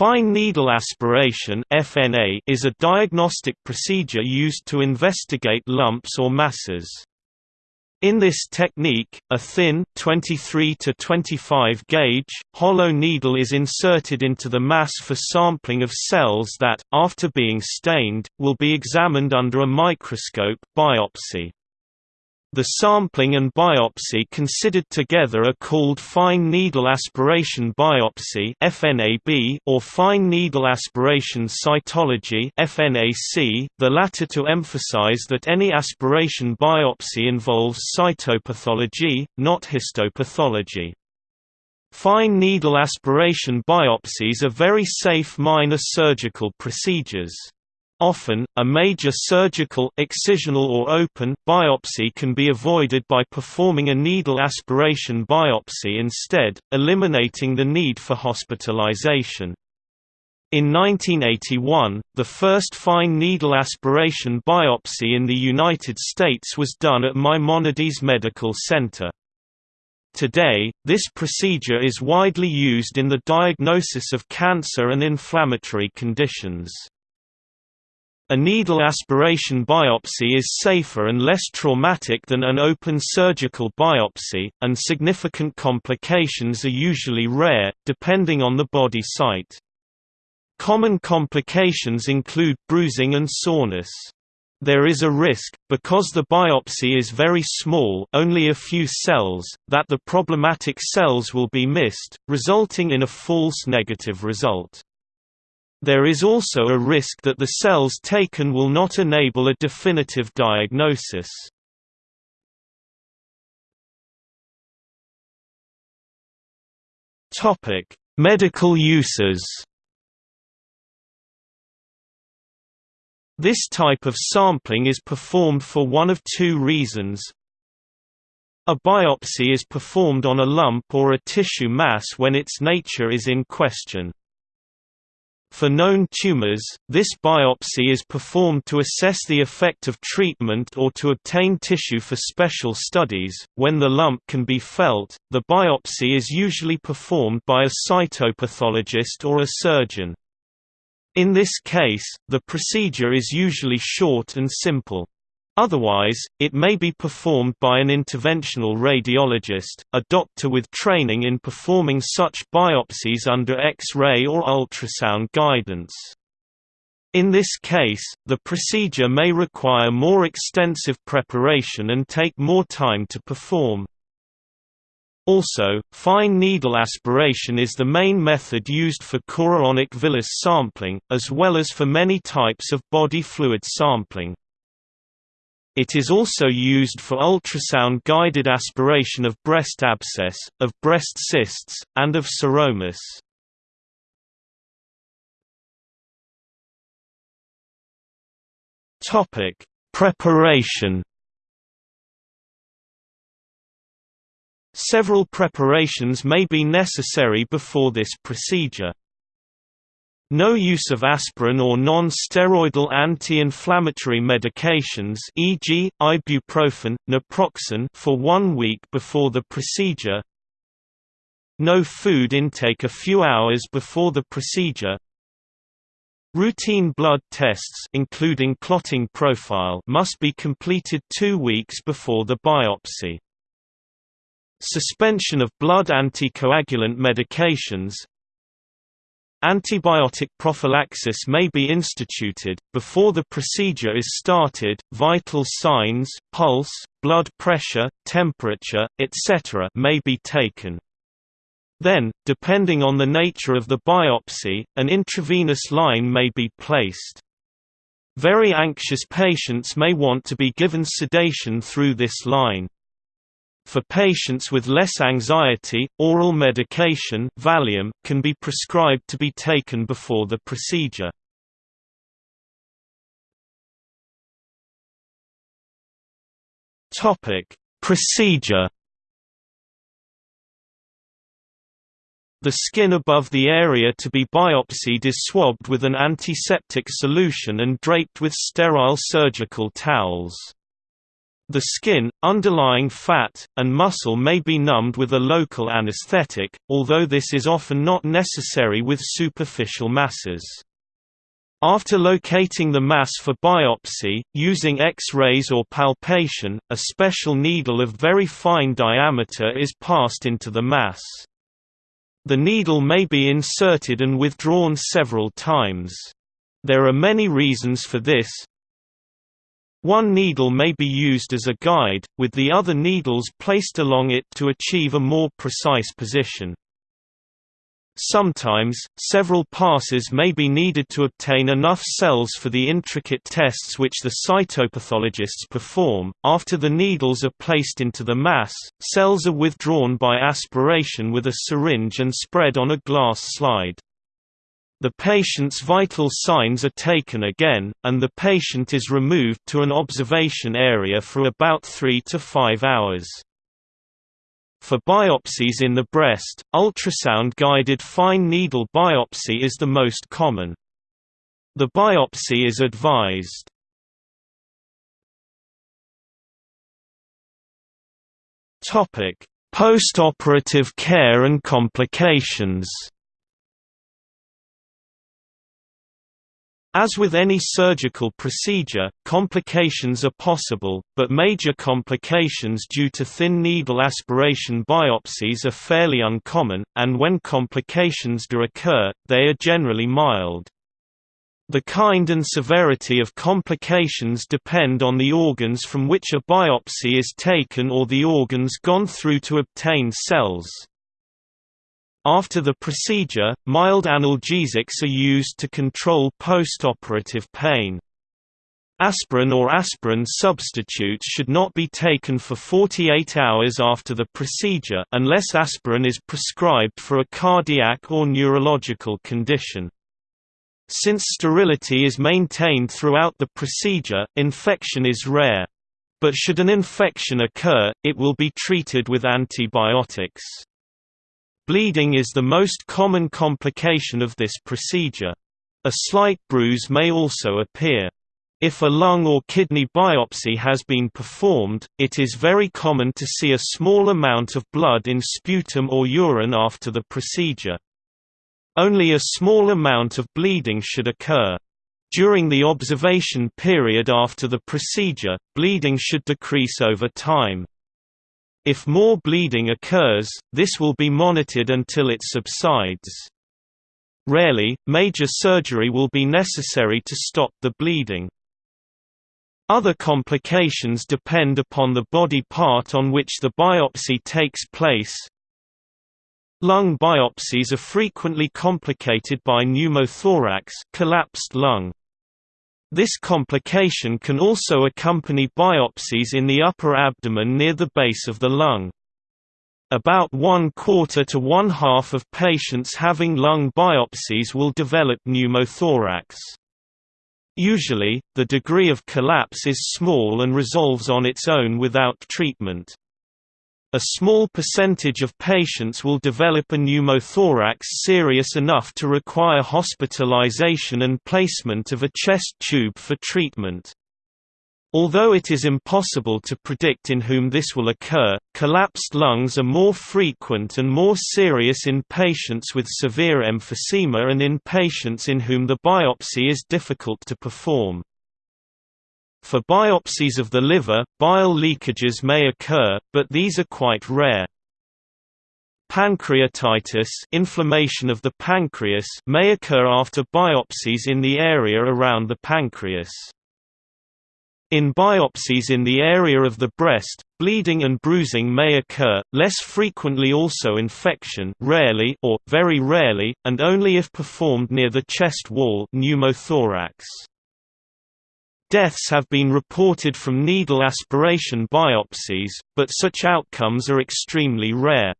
Fine needle aspiration (FNA) is a diagnostic procedure used to investigate lumps or masses. In this technique, a thin 23 to 25 gauge hollow needle is inserted into the mass for sampling of cells that, after being stained, will be examined under a microscope biopsy. The sampling and biopsy considered together are called fine needle aspiration biopsy (FNAB) or fine needle aspiration cytology (FNAC), the latter to emphasize that any aspiration biopsy involves cytopathology, not histopathology. Fine needle aspiration biopsies are very safe minor surgical procedures. Often, a major surgical excisional or open biopsy can be avoided by performing a needle aspiration biopsy instead, eliminating the need for hospitalization. In 1981, the first fine needle aspiration biopsy in the United States was done at Maimonides Medical Center. Today, this procedure is widely used in the diagnosis of cancer and inflammatory conditions. A needle aspiration biopsy is safer and less traumatic than an open surgical biopsy, and significant complications are usually rare, depending on the body site. Common complications include bruising and soreness. There is a risk, because the biopsy is very small only a few cells, that the problematic cells will be missed, resulting in a false negative result. There is also a risk that the cells taken will not enable a definitive diagnosis. Topic: Medical uses. This type of sampling is performed for one of two reasons. A biopsy is performed on a lump or a tissue mass when its nature is in question. For known tumors, this biopsy is performed to assess the effect of treatment or to obtain tissue for special studies. When the lump can be felt, the biopsy is usually performed by a cytopathologist or a surgeon. In this case, the procedure is usually short and simple. Otherwise, it may be performed by an interventional radiologist, a doctor with training in performing such biopsies under X-ray or ultrasound guidance. In this case, the procedure may require more extensive preparation and take more time to perform. Also, fine needle aspiration is the main method used for chorionic villus sampling, as well as for many types of body fluid sampling. It is also used for ultrasound-guided aspiration of breast abscess, of breast cysts, and of seromas. Topic: Preparation. Several preparations may be necessary before this procedure. No use of aspirin or non-steroidal anti-inflammatory medications e.g., ibuprofen, naproxen for one week before the procedure No food intake a few hours before the procedure Routine blood tests including clotting profile must be completed two weeks before the biopsy. Suspension of blood anticoagulant medications Antibiotic prophylaxis may be instituted. Before the procedure is started, vital signs, pulse, blood pressure, temperature, etc. may be taken. Then, depending on the nature of the biopsy, an intravenous line may be placed. Very anxious patients may want to be given sedation through this line. For patients with less anxiety, oral medication Valium can be prescribed to be taken before the procedure. Topic: Procedure The skin above the area to be biopsied is swabbed with an antiseptic solution and draped with sterile surgical towels. The skin, underlying fat, and muscle may be numbed with a local anesthetic, although this is often not necessary with superficial masses. After locating the mass for biopsy, using X-rays or palpation, a special needle of very fine diameter is passed into the mass. The needle may be inserted and withdrawn several times. There are many reasons for this, one needle may be used as a guide, with the other needles placed along it to achieve a more precise position. Sometimes, several passes may be needed to obtain enough cells for the intricate tests which the cytopathologists perform. After the needles are placed into the mass, cells are withdrawn by aspiration with a syringe and spread on a glass slide. The patient's vital signs are taken again, and the patient is removed to an observation area for about 3 to 5 hours. For biopsies in the breast, ultrasound-guided fine needle biopsy is the most common. The biopsy is advised. Postoperative care and complications As with any surgical procedure, complications are possible, but major complications due to thin needle aspiration biopsies are fairly uncommon, and when complications do occur, they are generally mild. The kind and severity of complications depend on the organs from which a biopsy is taken or the organs gone through to obtain cells. After the procedure, mild analgesics are used to control postoperative pain. Aspirin or aspirin substitutes should not be taken for 48 hours after the procedure unless aspirin is prescribed for a cardiac or neurological condition. Since sterility is maintained throughout the procedure, infection is rare. But should an infection occur, it will be treated with antibiotics. Bleeding is the most common complication of this procedure. A slight bruise may also appear. If a lung or kidney biopsy has been performed, it is very common to see a small amount of blood in sputum or urine after the procedure. Only a small amount of bleeding should occur. During the observation period after the procedure, bleeding should decrease over time. If more bleeding occurs, this will be monitored until it subsides. Rarely, major surgery will be necessary to stop the bleeding. Other complications depend upon the body part on which the biopsy takes place. Lung biopsies are frequently complicated by pneumothorax collapsed lung. This complication can also accompany biopsies in the upper abdomen near the base of the lung. About one quarter to one half of patients having lung biopsies will develop pneumothorax. Usually, the degree of collapse is small and resolves on its own without treatment. A small percentage of patients will develop a pneumothorax serious enough to require hospitalization and placement of a chest tube for treatment. Although it is impossible to predict in whom this will occur, collapsed lungs are more frequent and more serious in patients with severe emphysema and in patients in whom the biopsy is difficult to perform. For biopsies of the liver, bile leakages may occur, but these are quite rare. Pancreatitis inflammation of the pancreas may occur after biopsies in the area around the pancreas. In biopsies in the area of the breast, bleeding and bruising may occur, less frequently also infection rarely or, very rarely, and only if performed near the chest wall pneumothorax. Deaths have been reported from needle aspiration biopsies, but such outcomes are extremely rare.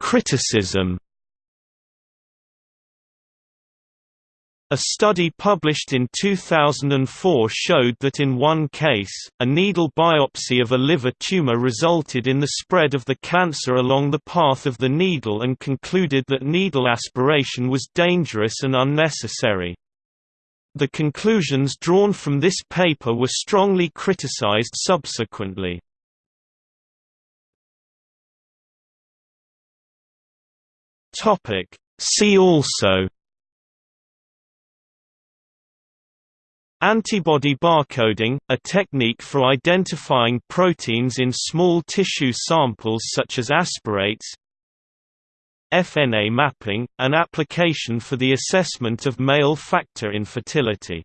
Criticism A study published in 2004 showed that in one case, a needle biopsy of a liver tumor resulted in the spread of the cancer along the path of the needle and concluded that needle aspiration was dangerous and unnecessary. The conclusions drawn from this paper were strongly criticized subsequently. See also Antibody barcoding, a technique for identifying proteins in small tissue samples such as aspirates. FNA mapping, an application for the assessment of male factor infertility